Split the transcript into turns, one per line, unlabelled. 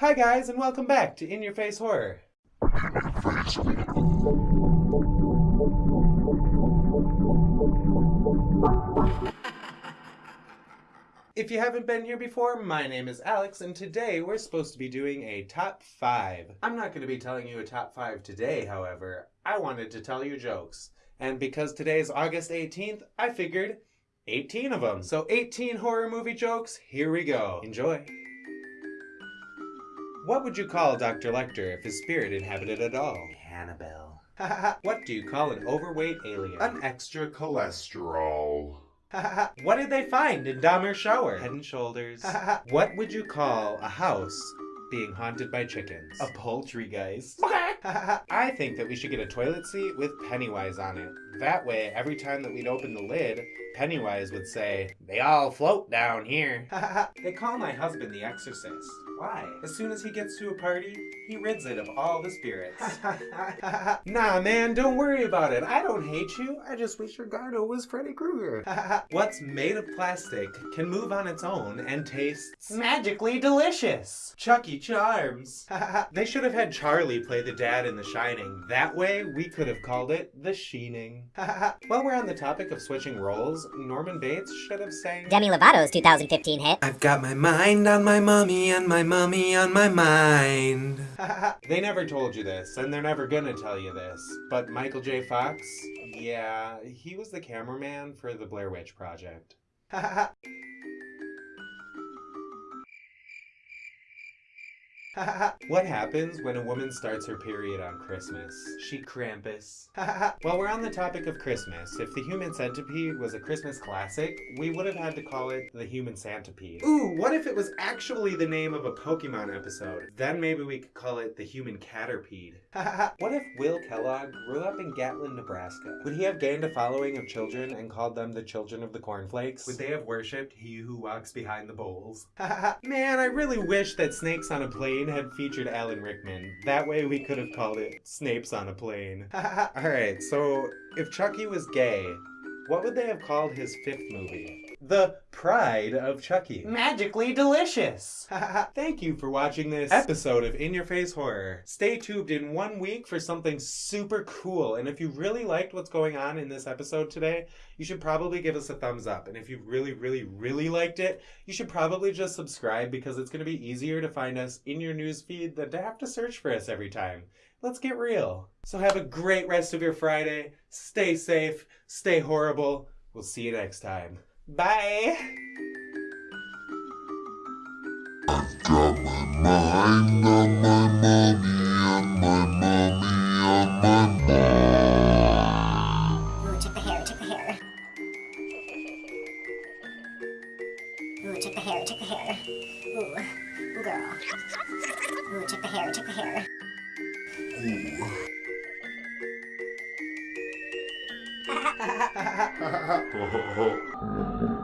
Hi guys and welcome back to In Your Face Horror. If you haven't been here before, my name is Alex, and today we're supposed to be doing a top five. I'm not going to be telling you a top five today, however. I wanted to tell you jokes. And because today is August 18th, I figured 18 of them. So 18 horror movie jokes, here we go. Enjoy. What would you call Dr. Lecter if his spirit inhabited at all?
Hannibal.
what do you call an overweight alien?
An extra cholesterol.
what did they find in Dahmer's shower? Head and shoulders. what would you call a house being haunted by chickens?
A poultry geist.
I think that we should get a toilet seat with Pennywise on it. That way, every time that we'd open the lid, Pennywise would say, They all float down here. they call my husband the exorcist.
Why?
As soon as he gets to a party, he rids it of all the spirits. nah, man, don't worry about it. I don't hate you. I just wish your Gardo was Freddy Krueger. What's made of plastic can move on its own and tastes magically delicious. Chucky Charms. they should have had Charlie play the dad in The Shining. That way, we could have called it The Sheening. While we're on the topic of switching roles, Norman Bates should have sang
Demi Lovato's 2015 hit.
I've got my mind on my mummy and my mummy on my mind.
they never told you this, and they're never gonna tell you this, but Michael J. Fox, yeah, he was the cameraman for the Blair Witch Project. what happens when a woman starts her period on Christmas? She Krampus. While we're on the topic of Christmas, if the Human Centipede was a Christmas classic, we would have had to call it the Human Centipede. Ooh, what if it was actually the name of a Pokemon episode? Then maybe we could call it the Human Caterpede. what if Will Kellogg grew up in Gatlin, Nebraska? Would he have gained a following of children and called them the children of the cornflakes? Would they have worshipped he who walks behind the bowls? Man, I really wish that Snakes on a Plane had featured Alan Rickman. That way we could have called it Snapes on a Plane. Alright, so if Chucky was gay, what would they have called his fifth movie? The Pride of Chucky. Magically delicious! Thank you for watching this episode of In Your Face Horror. Stay tuned in one week for something super cool. And if you really liked what's going on in this episode today, you should probably give us a thumbs up. And if you really, really, really liked it, you should probably just subscribe because it's going to be easier to find us in your newsfeed than to have to search for us every time. Let's get real. So have a great rest of your Friday. Stay safe, stay horrible. We'll see you next time. Bye.
I've got my mind on my mommy and my mommy on my mind.
Ooh, check the hair, check the hair. Ooh, check the hair, check the hair. Ooh girl. Ooh, check the hair, check the hair.
Ooh. ha ha ha ha ha ha ha